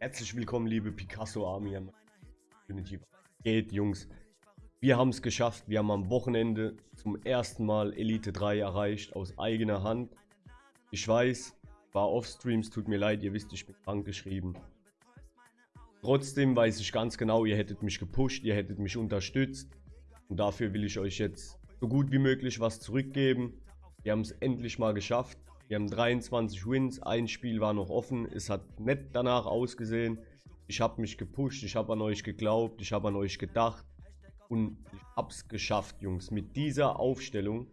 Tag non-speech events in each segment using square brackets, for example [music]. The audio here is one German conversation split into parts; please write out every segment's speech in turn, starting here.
Herzlich willkommen, liebe Picasso Army. Community. Geht, Jungs. Wir haben es geschafft. Wir haben am Wochenende zum ersten Mal Elite 3 erreicht, aus eigener Hand. Ich weiß, war off-Streams, tut mir leid, ihr wisst, ich bin krank geschrieben. Trotzdem weiß ich ganz genau, ihr hättet mich gepusht, ihr hättet mich unterstützt. Und dafür will ich euch jetzt so gut wie möglich was zurückgeben. Wir haben es endlich mal geschafft. Wir haben 23 Wins, ein Spiel war noch offen, es hat nett danach ausgesehen. Ich habe mich gepusht, ich habe an euch geglaubt, ich habe an euch gedacht und ich habe es geschafft, Jungs. Mit dieser Aufstellung,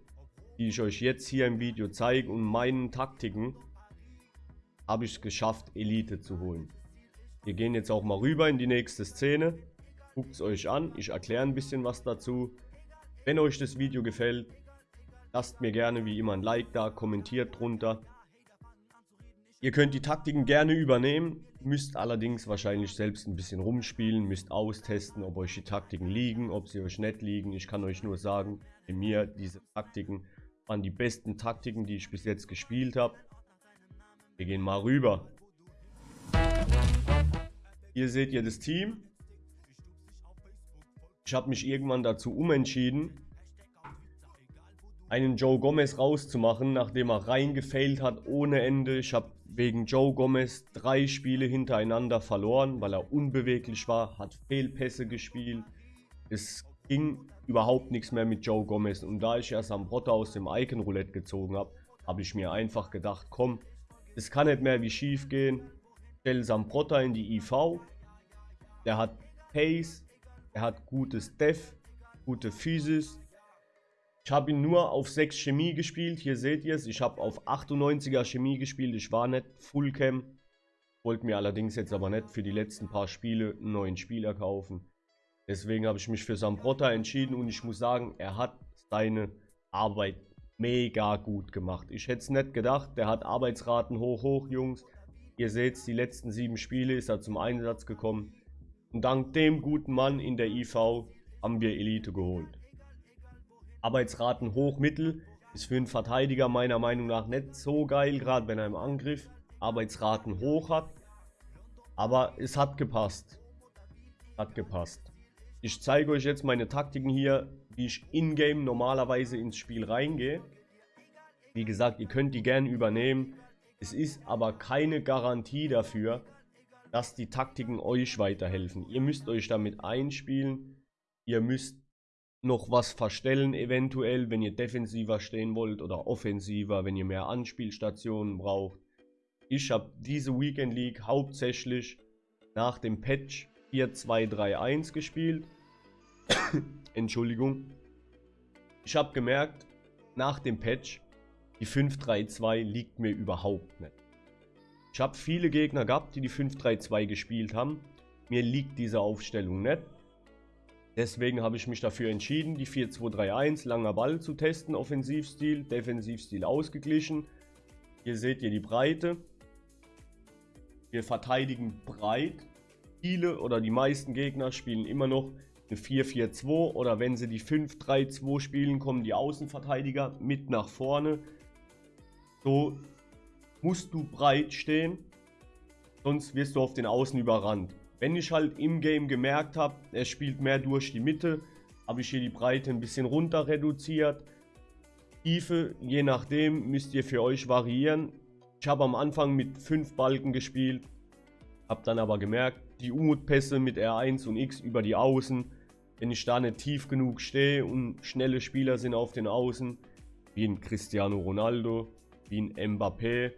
die ich euch jetzt hier im Video zeige und meinen Taktiken, habe ich es geschafft, Elite zu holen. Wir gehen jetzt auch mal rüber in die nächste Szene. Guckt es euch an, ich erkläre ein bisschen was dazu. Wenn euch das Video gefällt, Lasst mir gerne wie immer ein Like da, kommentiert drunter. Ihr könnt die Taktiken gerne übernehmen, müsst allerdings wahrscheinlich selbst ein bisschen rumspielen, müsst austesten, ob euch die Taktiken liegen, ob sie euch nicht liegen. Ich kann euch nur sagen, bei mir diese Taktiken waren die besten Taktiken, die ich bis jetzt gespielt habe. Wir gehen mal rüber. Hier seht ihr das Team. Ich habe mich irgendwann dazu umentschieden, einen Joe Gomez rauszumachen, nachdem er reingefailt hat ohne Ende. Ich habe wegen Joe Gomez drei Spiele hintereinander verloren, weil er unbeweglich war, hat Fehlpässe gespielt. Es ging überhaupt nichts mehr mit Joe Gomez. Und da ich ja Sambrotta aus dem Icon Roulette gezogen habe, habe ich mir einfach gedacht, komm, es kann nicht mehr wie schief gehen. Stell Sambrotta in die IV. Der hat Pace, er hat gutes Def, gute Physis, ich habe ihn nur auf 6 Chemie gespielt. Hier seht ihr es. Ich habe auf 98er Chemie gespielt. Ich war nicht Fullcam. Wollte mir allerdings jetzt aber nicht für die letzten paar Spiele einen neuen Spieler kaufen. Deswegen habe ich mich für Sambrotta entschieden und ich muss sagen, er hat seine Arbeit mega gut gemacht. Ich hätte es nicht gedacht. Der hat Arbeitsraten hoch, hoch, Jungs. Ihr seht es, die letzten sieben Spiele ist er zum Einsatz gekommen. Und dank dem guten Mann in der IV haben wir Elite geholt. Arbeitsraten hoch, mittel. Ist für einen Verteidiger meiner Meinung nach nicht so geil, gerade wenn er im Angriff Arbeitsraten hoch hat. Aber es hat gepasst. Hat gepasst. Ich zeige euch jetzt meine Taktiken hier, wie ich in-game normalerweise ins Spiel reingehe. Wie gesagt, ihr könnt die gerne übernehmen. Es ist aber keine Garantie dafür, dass die Taktiken euch weiterhelfen. Ihr müsst euch damit einspielen. Ihr müsst noch was verstellen eventuell, wenn ihr defensiver stehen wollt oder offensiver, wenn ihr mehr Anspielstationen braucht. Ich habe diese Weekend League hauptsächlich nach dem Patch 4-2-3-1 gespielt. [coughs] Entschuldigung. Ich habe gemerkt, nach dem Patch, die 5-3-2 liegt mir überhaupt nicht. Ich habe viele Gegner gehabt, die die 5-3-2 gespielt haben. Mir liegt diese Aufstellung nicht. Deswegen habe ich mich dafür entschieden, die 4-2-3-1, langer Ball zu testen, Offensivstil, Defensivstil ausgeglichen. Hier seht ihr die Breite. Wir verteidigen breit. Viele oder die meisten Gegner spielen immer noch eine 4-4-2 oder wenn sie die 5-3-2 spielen, kommen die Außenverteidiger mit nach vorne. So musst du breit stehen, sonst wirst du auf den Außen überrannt. Wenn ich halt im Game gemerkt habe, er spielt mehr durch die Mitte, habe ich hier die Breite ein bisschen runter reduziert. Tiefe, je nachdem, müsst ihr für euch variieren. Ich habe am Anfang mit 5 Balken gespielt, habe dann aber gemerkt, die Umutpässe mit R1 und X über die Außen, wenn ich da nicht tief genug stehe und schnelle Spieler sind auf den Außen, wie ein Cristiano Ronaldo, wie ein Mbappé,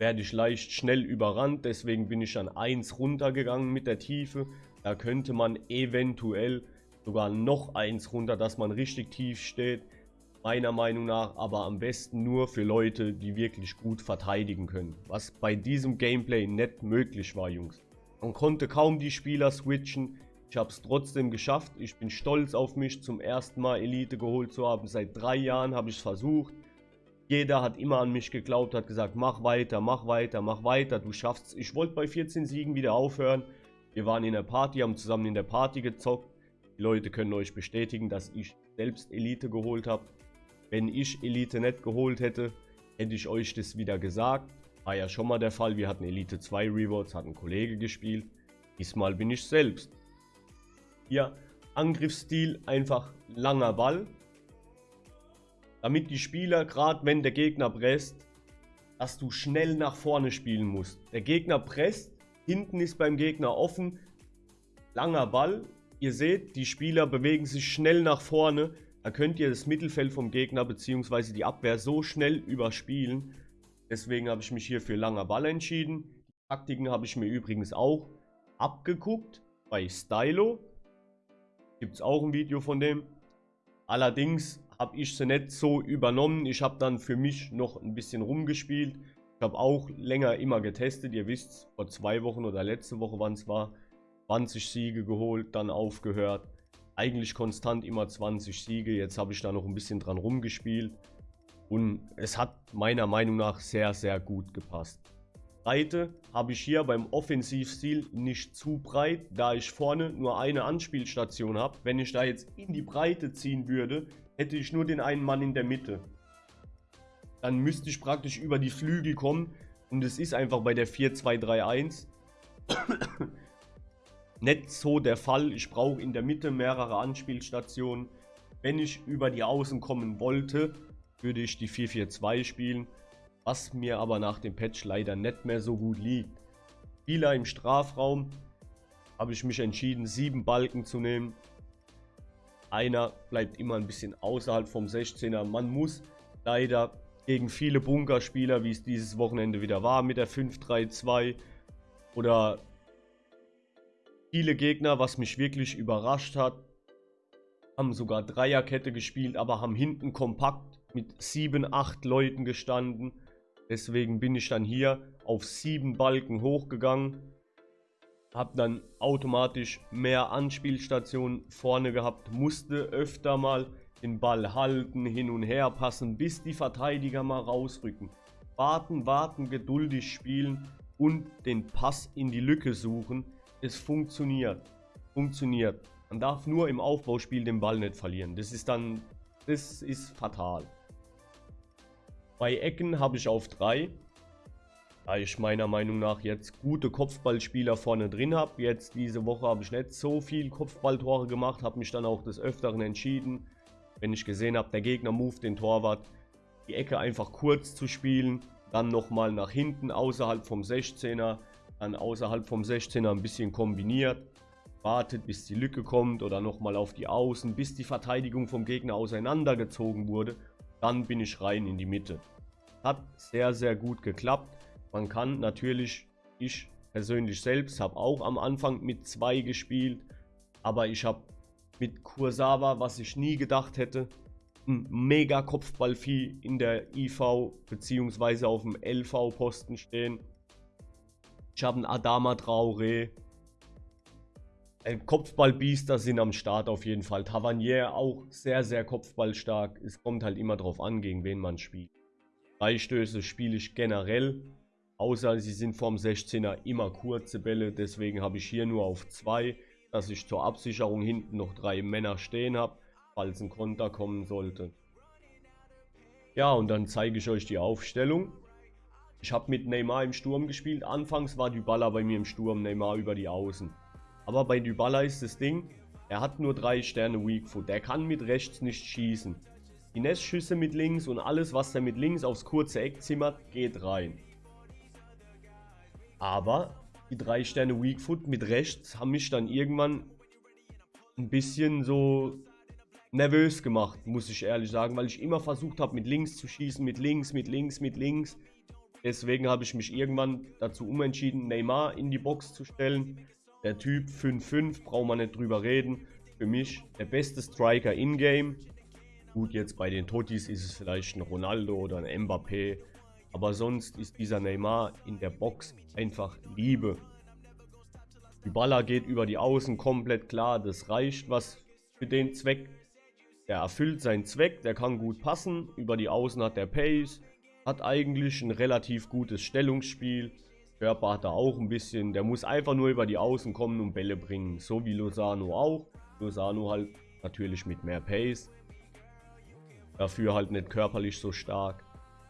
werde ich leicht schnell überrannt. Deswegen bin ich an 1 runtergegangen mit der Tiefe. Da könnte man eventuell sogar noch 1 runter, dass man richtig tief steht. Meiner Meinung nach aber am besten nur für Leute, die wirklich gut verteidigen können. Was bei diesem Gameplay nicht möglich war, Jungs. Man konnte kaum die Spieler switchen. Ich habe es trotzdem geschafft. Ich bin stolz auf mich, zum ersten Mal Elite geholt zu haben. Seit drei Jahren habe ich es versucht. Jeder hat immer an mich geglaubt, hat gesagt, mach weiter, mach weiter, mach weiter, du schaffst Ich wollte bei 14 Siegen wieder aufhören. Wir waren in der Party, haben zusammen in der Party gezockt. Die Leute können euch bestätigen, dass ich selbst Elite geholt habe. Wenn ich Elite nicht geholt hätte, hätte ich euch das wieder gesagt. War ja schon mal der Fall. Wir hatten Elite 2 Rewards, hat ein Kollege gespielt. Diesmal bin ich selbst. Hier Angriffsstil einfach langer Ball. Damit die Spieler, gerade wenn der Gegner presst, dass du schnell nach vorne spielen musst. Der Gegner presst, hinten ist beim Gegner offen, langer Ball. Ihr seht, die Spieler bewegen sich schnell nach vorne. Da könnt ihr das Mittelfeld vom Gegner bzw. die Abwehr so schnell überspielen. Deswegen habe ich mich hier für langer Ball entschieden. Die Taktiken habe ich mir übrigens auch abgeguckt bei Stylo. Gibt es auch ein Video von dem. Allerdings habe ich sie nicht so übernommen. Ich habe dann für mich noch ein bisschen rumgespielt. Ich habe auch länger immer getestet. Ihr wisst, vor zwei Wochen oder letzte Woche, wann es war, 20 Siege geholt, dann aufgehört. Eigentlich konstant immer 20 Siege. Jetzt habe ich da noch ein bisschen dran rumgespielt. Und es hat meiner Meinung nach sehr, sehr gut gepasst. Breite habe ich hier beim Offensivstil nicht zu breit, da ich vorne nur eine Anspielstation habe. Wenn ich da jetzt in die Breite ziehen würde, hätte ich nur den einen Mann in der Mitte. Dann müsste ich praktisch über die Flügel kommen und es ist einfach bei der 4-2-3-1 [coughs] nicht so der Fall. Ich brauche in der Mitte mehrere Anspielstationen. Wenn ich über die Außen kommen wollte, würde ich die 4-4-2 spielen was mir aber nach dem Patch leider nicht mehr so gut liegt. Spieler im Strafraum habe ich mich entschieden, sieben Balken zu nehmen. Einer bleibt immer ein bisschen außerhalb vom 16er. Man muss leider gegen viele Bunkerspieler, wie es dieses Wochenende wieder war, mit der 5-3-2 oder viele Gegner, was mich wirklich überrascht hat, haben sogar Dreierkette gespielt, aber haben hinten kompakt mit 7, 8 Leuten gestanden. Deswegen bin ich dann hier auf sieben Balken hochgegangen. Habe dann automatisch mehr Anspielstationen vorne gehabt. Musste öfter mal den Ball halten, hin und her passen, bis die Verteidiger mal rausrücken. Warten, warten, geduldig spielen und den Pass in die Lücke suchen. Es funktioniert. Funktioniert. Man darf nur im Aufbauspiel den Ball nicht verlieren. Das ist dann, das ist fatal. Bei Ecken habe ich auf 3. Da ich meiner Meinung nach jetzt gute Kopfballspieler vorne drin habe. Jetzt diese Woche habe ich nicht so viel Kopfballtore gemacht. Habe mich dann auch des Öfteren entschieden, wenn ich gesehen habe, der Gegner move den Torwart, die Ecke einfach kurz zu spielen. Dann nochmal nach hinten außerhalb vom 16er. Dann außerhalb vom 16er ein bisschen kombiniert. Wartet bis die Lücke kommt oder nochmal auf die Außen, bis die Verteidigung vom Gegner auseinandergezogen wurde dann bin ich rein in die Mitte. Hat sehr, sehr gut geklappt. Man kann natürlich, ich persönlich selbst habe auch am Anfang mit zwei gespielt, aber ich habe mit Kursawa, was ich nie gedacht hätte, ein mega Kopfballvieh in der IV bzw. auf dem LV Posten stehen. Ich habe einen Adama Traoré, äh, Kopfballbiester sind am Start auf jeden Fall. Tavernier auch sehr, sehr kopfballstark. Es kommt halt immer drauf an, gegen wen man spielt. Freistöße spiele ich generell. Außer sie sind vom 16er immer kurze Bälle. Deswegen habe ich hier nur auf 2, dass ich zur Absicherung hinten noch drei Männer stehen habe, falls ein Konter kommen sollte. Ja, und dann zeige ich euch die Aufstellung. Ich habe mit Neymar im Sturm gespielt. Anfangs war Dybala bei mir im Sturm, Neymar über die Außen. Aber bei Dybala ist das Ding, er hat nur 3 Sterne Weak Foot. Der kann mit rechts nicht schießen. Die Nestschüsse mit links und alles, was er mit links aufs kurze Eck zimmert, geht rein. Aber die 3 Sterne Weak Foot mit rechts haben mich dann irgendwann ein bisschen so nervös gemacht, muss ich ehrlich sagen, weil ich immer versucht habe, mit links zu schießen, mit links, mit links, mit links. Deswegen habe ich mich irgendwann dazu umentschieden, Neymar in die Box zu stellen. Der Typ 5-5, braucht man nicht drüber reden. Für mich der beste Striker in-game. Gut, jetzt bei den Totis ist es vielleicht ein Ronaldo oder ein Mbappé. Aber sonst ist dieser Neymar in der Box einfach Liebe. Die Baller geht über die Außen komplett klar. Das reicht was für den Zweck. Der erfüllt seinen Zweck, der kann gut passen. Über die Außen hat der Pace. Hat eigentlich ein relativ gutes Stellungsspiel. Körper hat er auch ein bisschen. Der muss einfach nur über die Außen kommen und Bälle bringen. So wie Lozano auch. Lozano halt natürlich mit mehr Pace. Dafür halt nicht körperlich so stark.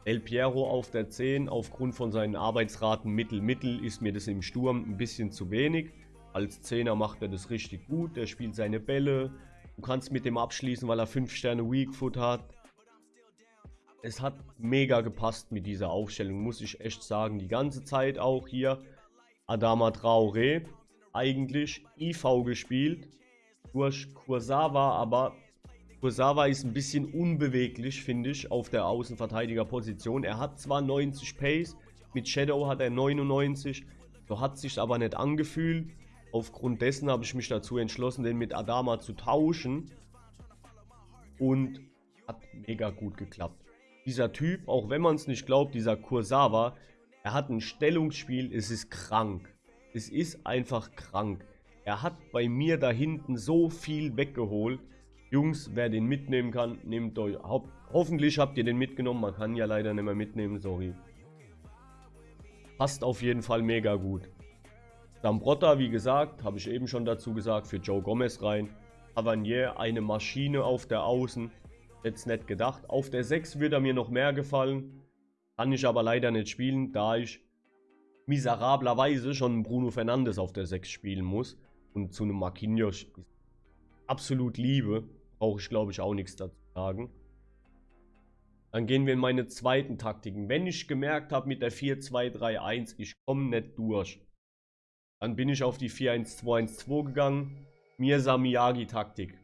El Piero auf der 10, aufgrund von seinen Arbeitsraten Mittel-Mittel ist mir das im Sturm ein bisschen zu wenig. Als Zehner macht er das richtig gut, er spielt seine Bälle. Du kannst mit dem abschließen, weil er 5 Sterne Weak Foot hat. Es hat mega gepasst mit dieser Aufstellung, muss ich echt sagen. Die ganze Zeit auch hier Adama Traoré, eigentlich IV gespielt. Durch Kursawa, aber Kursawa ist ein bisschen unbeweglich, finde ich, auf der Außenverteidigerposition. Er hat zwar 90 Pace, mit Shadow hat er 99, so hat sich aber nicht angefühlt. Aufgrund dessen habe ich mich dazu entschlossen, den mit Adama zu tauschen. Und hat mega gut geklappt. Dieser Typ, auch wenn man es nicht glaubt, dieser Kursawa, er hat ein Stellungsspiel, es ist krank. Es ist einfach krank. Er hat bei mir da hinten so viel weggeholt. Jungs, wer den mitnehmen kann, nehmt euch. Ho hoffentlich habt ihr den mitgenommen. Man kann ja leider nicht mehr mitnehmen, sorry. Passt auf jeden Fall mega gut. Dambrotta, wie gesagt, habe ich eben schon dazu gesagt, für Joe Gomez rein. Avanier, eine Maschine auf der Außen. Jetzt nicht gedacht. Auf der 6 wird er mir noch mehr gefallen. Kann ich aber leider nicht spielen, da ich miserablerweise schon Bruno Fernandes auf der 6 spielen muss. Und zu einem Marquinhos absolut liebe brauche ich glaube ich auch nichts dazu sagen. Dann gehen wir in meine zweiten Taktiken. Wenn ich gemerkt habe mit der 4-2-3-1, ich komme nicht durch, dann bin ich auf die 4-1-2-1-2 gegangen. Mirza Miyagi-Taktik.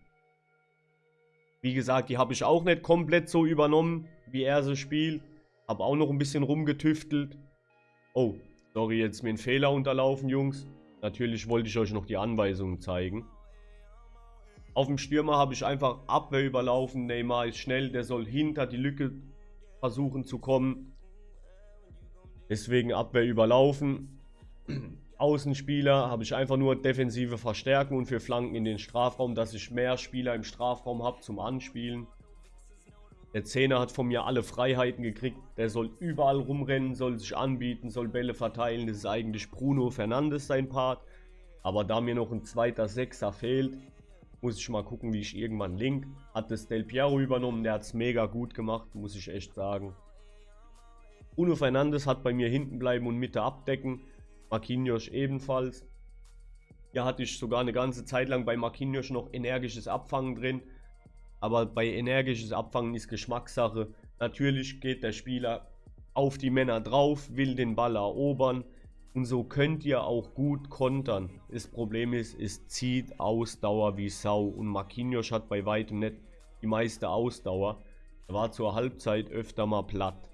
Wie gesagt, die habe ich auch nicht komplett so übernommen, wie er sie spielt. Habe auch noch ein bisschen rumgetüftelt. Oh, sorry, jetzt mir ein Fehler unterlaufen, Jungs. Natürlich wollte ich euch noch die Anweisungen zeigen. Auf dem Stürmer habe ich einfach Abwehr überlaufen. Neymar ist schnell, der soll hinter die Lücke versuchen zu kommen. Deswegen Abwehr überlaufen. [clears throat] Außenspieler habe ich einfach nur defensive Verstärken und für Flanken in den Strafraum, dass ich mehr Spieler im Strafraum habe zum Anspielen. Der Zehner hat von mir alle Freiheiten gekriegt. Der soll überall rumrennen, soll sich anbieten, soll Bälle verteilen. Das ist eigentlich Bruno Fernandes sein Part. Aber da mir noch ein zweiter Sechser fehlt, muss ich mal gucken, wie ich irgendwann link. Hat das Del Piero übernommen, der hat es mega gut gemacht, muss ich echt sagen. Bruno Fernandes hat bei mir hinten bleiben und Mitte abdecken. Marquinhos ebenfalls. Hier hatte ich sogar eine ganze Zeit lang bei Marquinhos noch energisches Abfangen drin. Aber bei energisches Abfangen ist Geschmackssache. Natürlich geht der Spieler auf die Männer drauf, will den Ball erobern. Und so könnt ihr auch gut kontern. Das Problem ist, es zieht Ausdauer wie Sau. Und Marquinhos hat bei weitem nicht die meiste Ausdauer. Er war zur Halbzeit öfter mal platt.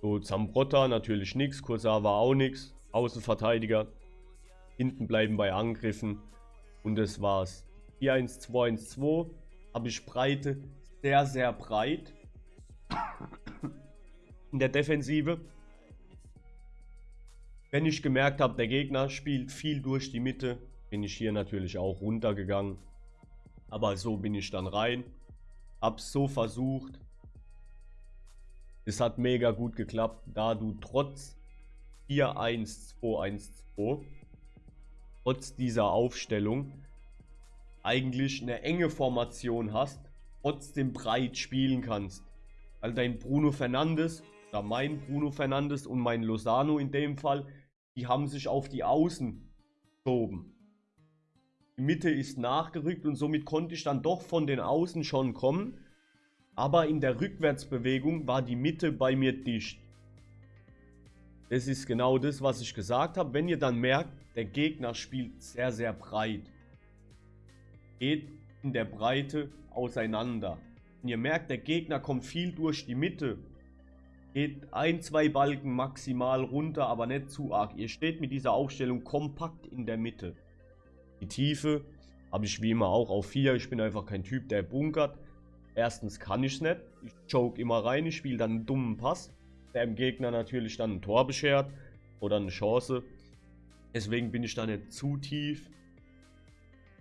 So, Zambrotta natürlich nichts. Kursa war auch nichts. Außenverteidiger. Hinten bleiben bei Angriffen. Und das war's. 4-1-2-1-2. Habe ich Breite sehr, sehr breit. In der Defensive. Wenn ich gemerkt habe, der Gegner spielt viel durch die Mitte, bin ich hier natürlich auch runtergegangen. Aber so bin ich dann rein. Hab's so versucht. Es hat mega gut geklappt, da du trotz 4-1-2-1-2, trotz dieser Aufstellung, eigentlich eine enge Formation hast, trotzdem breit spielen kannst. Weil dein Bruno Fernandes, oder mein Bruno Fernandes und mein Lozano in dem Fall, die haben sich auf die Außen geschoben. Die Mitte ist nachgerückt und somit konnte ich dann doch von den Außen schon kommen. Aber in der Rückwärtsbewegung war die Mitte bei mir dicht. Das ist genau das, was ich gesagt habe. Wenn ihr dann merkt, der Gegner spielt sehr, sehr breit. Geht in der Breite auseinander. Wenn ihr merkt, der Gegner kommt viel durch die Mitte Geht ein, zwei Balken maximal runter, aber nicht zu arg. Ihr steht mit dieser Aufstellung kompakt in der Mitte. Die Tiefe habe ich wie immer auch auf 4. Ich bin einfach kein Typ, der bunkert. Erstens kann ich es nicht. Ich choke immer rein, ich spiele dann einen dummen Pass, der dem Gegner natürlich dann ein Tor beschert oder eine Chance. Deswegen bin ich da nicht zu tief.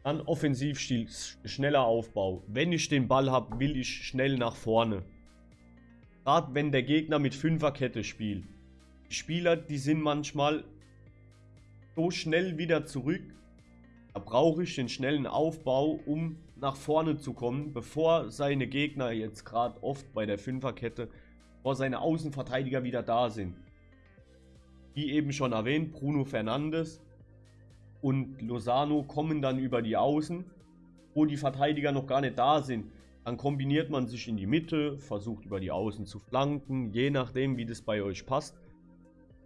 Dann Offensivstil, schneller Aufbau. Wenn ich den Ball habe, will ich schnell nach vorne. Gerade wenn der Gegner mit Fünferkette spielt. Die Spieler, die sind manchmal so schnell wieder zurück. Da brauche ich den schnellen Aufbau, um nach vorne zu kommen, bevor seine Gegner jetzt gerade oft bei der Fünferkette, bevor seine Außenverteidiger wieder da sind. Wie eben schon erwähnt, Bruno Fernandes und Lozano kommen dann über die Außen, wo die Verteidiger noch gar nicht da sind. Dann kombiniert man sich in die Mitte, versucht über die Außen zu flanken, je nachdem wie das bei euch passt.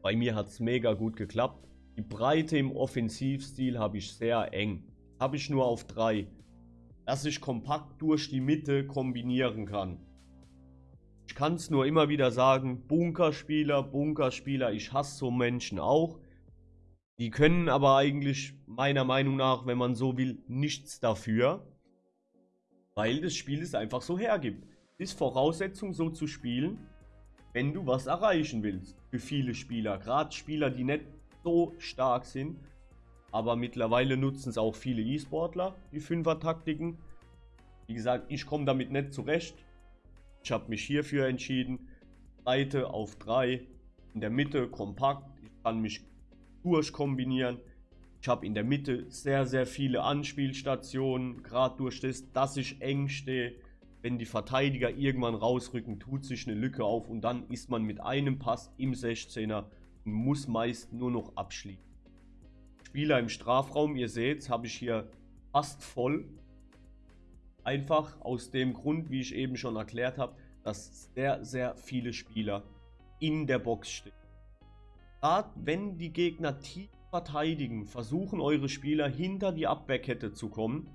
Bei mir hat es mega gut geklappt. Die Breite im Offensivstil habe ich sehr eng. Habe ich nur auf 3. Dass ich kompakt durch die Mitte kombinieren kann. Ich kann es nur immer wieder sagen, Bunkerspieler, Bunkerspieler, ich hasse so Menschen auch. Die können aber eigentlich meiner Meinung nach, wenn man so will, nichts dafür. Weil das Spiel es einfach so hergibt. Ist Voraussetzung so zu spielen, wenn du was erreichen willst. Für viele Spieler. Gerade Spieler, die nicht so stark sind. Aber mittlerweile nutzen es auch viele E-Sportler, die Fünfer-Taktiken. Wie gesagt, ich komme damit nicht zurecht. Ich habe mich hierfür entschieden. Seite auf 3, in der Mitte kompakt. Ich kann mich durchkombinieren. Ich habe in der Mitte sehr, sehr viele Anspielstationen. Gerade durch das, dass ich eng stehe. Wenn die Verteidiger irgendwann rausrücken, tut sich eine Lücke auf und dann ist man mit einem Pass im 16er und muss meist nur noch abschließen. Spieler im Strafraum, ihr seht, habe ich hier fast voll. Einfach aus dem Grund, wie ich eben schon erklärt habe, dass sehr, sehr viele Spieler in der Box stehen. Gerade wenn die Gegner tief verteidigen, versuchen eure Spieler hinter die Abwehrkette zu kommen.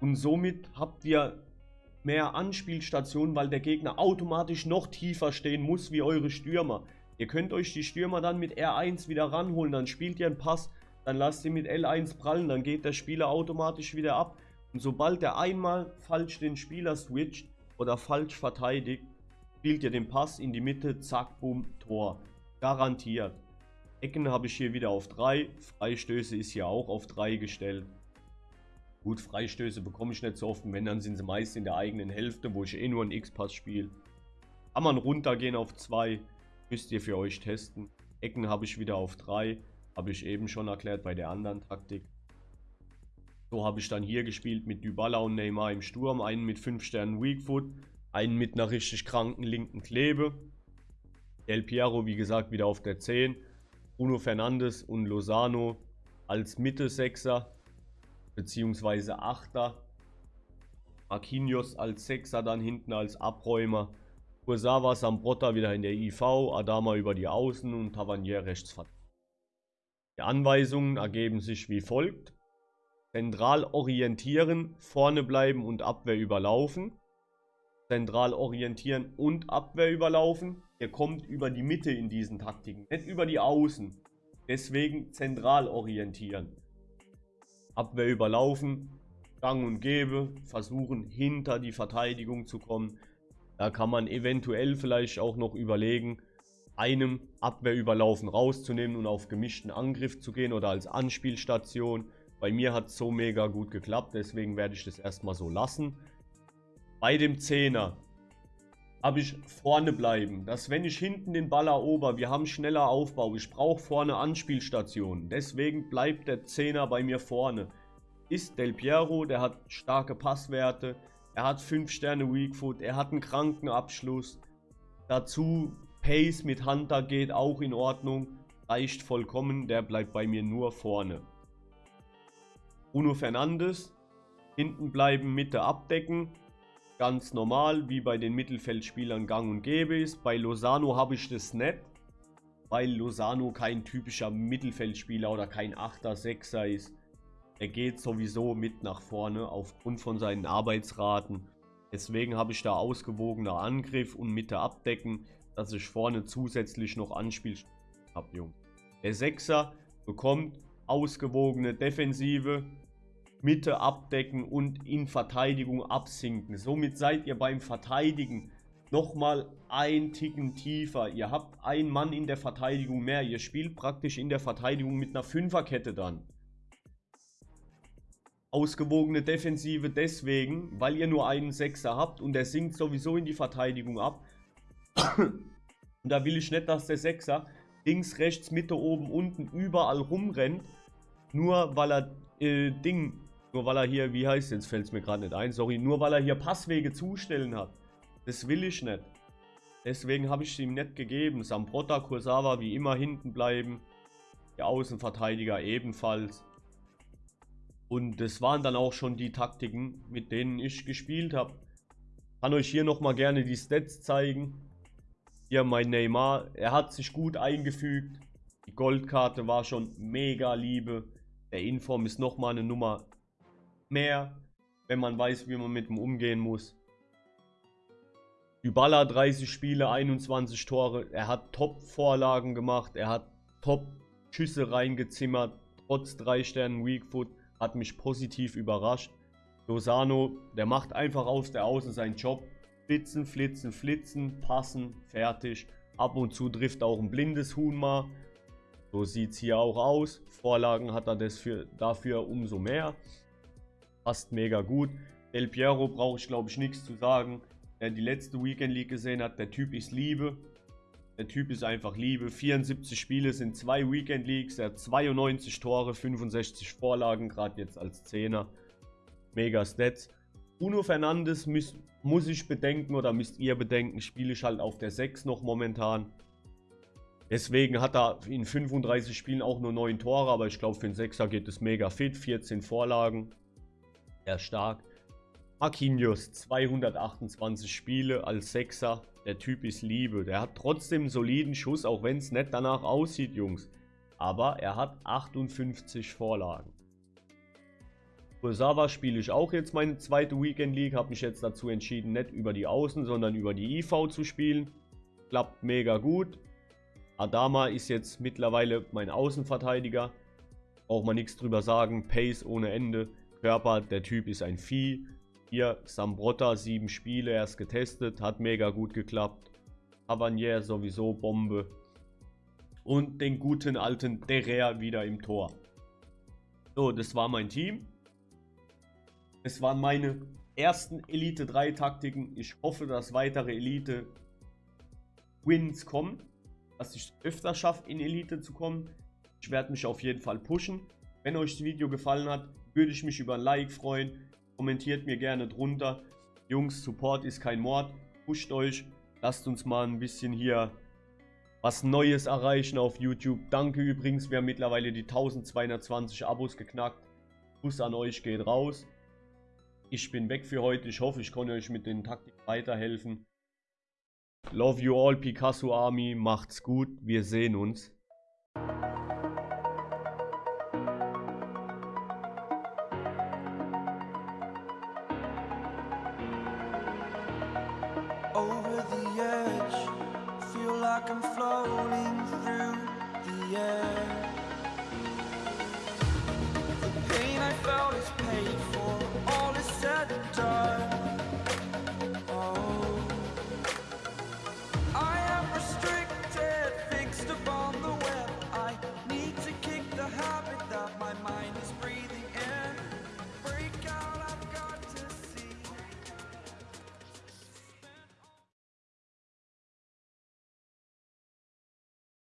Und somit habt ihr mehr Anspielstationen, weil der Gegner automatisch noch tiefer stehen muss wie eure Stürmer. Ihr könnt euch die Stürmer dann mit R1 wieder ranholen, dann spielt ihr einen Pass, dann lasst ihr mit L1 prallen, dann geht der Spieler automatisch wieder ab. Und sobald er einmal falsch den Spieler switcht oder falsch verteidigt, spielt ihr den Pass in die Mitte, zack, boom, Tor. Garantiert. Ecken habe ich hier wieder auf 3, Freistöße ist hier auch auf 3 gestellt. Gut, Freistöße bekomme ich nicht so oft, wenn dann sind sie meist in der eigenen Hälfte, wo ich eh nur einen X-Pass spiele. Kann man runtergehen auf 2, Müsst ihr für euch testen. Ecken habe ich wieder auf 3. Habe ich eben schon erklärt bei der anderen Taktik. So habe ich dann hier gespielt mit Dybala und Neymar im Sturm. Einen mit 5 Sternen Weakfoot. Einen mit einer richtig kranken linken Klebe. El Piero, wie gesagt, wieder auf der 10. Bruno Fernandes und Lozano als Mitte-Sechser. Beziehungsweise Achter. Marquinhos als Sechser, dann hinten als Abräumer. Kursawa Sambrotta wieder in der IV, Adama über die Außen und Tavernier rechts Die Anweisungen ergeben sich wie folgt. Zentral orientieren, vorne bleiben und Abwehr überlaufen. Zentral orientieren und Abwehr überlaufen. Ihr kommt über die Mitte in diesen Taktiken, nicht über die Außen. Deswegen zentral orientieren. Abwehr überlaufen, gang und gäbe, versuchen hinter die Verteidigung zu kommen da kann man eventuell vielleicht auch noch überlegen, einem Abwehrüberlaufen rauszunehmen und auf gemischten Angriff zu gehen oder als Anspielstation. Bei mir hat es so mega gut geklappt, deswegen werde ich das erstmal so lassen. Bei dem Zehner habe ich vorne bleiben, dass wenn ich hinten den Ball erober, wir haben schneller Aufbau, ich brauche vorne Anspielstationen. Deswegen bleibt der Zehner bei mir vorne. Ist Del Piero, der hat starke Passwerte, er hat 5 Sterne Weakfoot. Er hat einen kranken Abschluss. Dazu Pace mit Hunter geht auch in Ordnung. Reicht vollkommen. Der bleibt bei mir nur vorne. Bruno Fernandes. Hinten bleiben, Mitte abdecken. Ganz normal, wie bei den Mittelfeldspielern gang und gäbe ist. Bei Lozano habe ich das nicht. Weil Lozano kein typischer Mittelfeldspieler oder kein 8er, 6er ist. Er geht sowieso mit nach vorne aufgrund von seinen Arbeitsraten. Deswegen habe ich da ausgewogener Angriff und Mitte abdecken, dass ich vorne zusätzlich noch Anspiel habe. Der Sechser bekommt ausgewogene Defensive, Mitte abdecken und in Verteidigung absinken. Somit seid ihr beim Verteidigen nochmal ein Ticken tiefer. Ihr habt einen Mann in der Verteidigung mehr. Ihr spielt praktisch in der Verteidigung mit einer Fünferkette dann ausgewogene Defensive deswegen, weil ihr nur einen Sechser habt und der sinkt sowieso in die Verteidigung ab. und da will ich nicht, dass der Sechser links, rechts, Mitte, oben, unten überall rumrennt, nur weil er äh, Ding Nur weil er hier, wie heißt jetzt fällt es mir gerade nicht ein, sorry, nur weil er hier Passwege zustellen hat. Das will ich nicht. Deswegen habe ich es ihm nicht gegeben. Sambrota, Kursawa wie immer hinten bleiben. Der Außenverteidiger ebenfalls. Und das waren dann auch schon die Taktiken, mit denen ich gespielt habe. Kann euch hier nochmal gerne die Stats zeigen. Hier mein Neymar, er hat sich gut eingefügt. Die Goldkarte war schon mega Liebe. Der Inform ist nochmal eine Nummer mehr, wenn man weiß, wie man mit ihm umgehen muss. Dybala 30 Spiele, 21 Tore. Er hat Top-Vorlagen gemacht. Er hat Top-Schüsse reingezimmert. Trotz 3 Sternen Weakfoot hat mich positiv überrascht. Lozano, der macht einfach aus der Außen seinen Job. Flitzen, flitzen, flitzen, passen, fertig. Ab und zu trifft auch ein blindes Huhn mal. So sieht es hier auch aus. Vorlagen hat er für, dafür umso mehr. Passt mega gut. El Piero brauche ich glaube ich nichts zu sagen. Wer die letzte Weekend League gesehen hat, der Typ ist Liebe. Der Typ ist einfach Liebe. 74 Spiele sind zwei Weekend Leagues. Er hat 92 Tore, 65 Vorlagen, gerade jetzt als Zehner. Mega Stats. Bruno Fernandes muss, muss ich bedenken oder müsst ihr bedenken, spiele ich halt auf der 6 noch momentan. Deswegen hat er in 35 Spielen auch nur 9 Tore, aber ich glaube für den 6er geht es mega fit. 14 Vorlagen. Sehr stark. Marquinhos, 228 Spiele als 6er. Der Typ ist Liebe. Der hat trotzdem einen soliden Schuss, auch wenn es nicht danach aussieht, Jungs. Aber er hat 58 Vorlagen. Kursawa spiele ich auch jetzt meine zweite Weekend League. Habe mich jetzt dazu entschieden, nicht über die Außen, sondern über die IV zu spielen. Klappt mega gut. Adama ist jetzt mittlerweile mein Außenverteidiger. Braucht man nichts drüber sagen. Pace ohne Ende. Körper, der Typ ist ein Vieh. Hier Sambrotta, sieben Spiele erst getestet. Hat mega gut geklappt. Avanier sowieso Bombe. Und den guten alten Derrea wieder im Tor. So, das war mein Team. Es waren meine ersten Elite 3 Taktiken. Ich hoffe, dass weitere Elite Wins kommen. Dass ich es öfter schaffe, in Elite zu kommen. Ich werde mich auf jeden Fall pushen. Wenn euch das Video gefallen hat, würde ich mich über ein Like freuen. Kommentiert mir gerne drunter. Jungs, Support ist kein Mord. Pusht euch. Lasst uns mal ein bisschen hier was Neues erreichen auf YouTube. Danke übrigens, wir haben mittlerweile die 1220 Abos geknackt. Kuss an euch geht raus. Ich bin weg für heute. Ich hoffe, ich konnte euch mit den Taktiken weiterhelfen. Love you all, Picasso Army. Macht's gut. Wir sehen uns. like I'm floating through the air.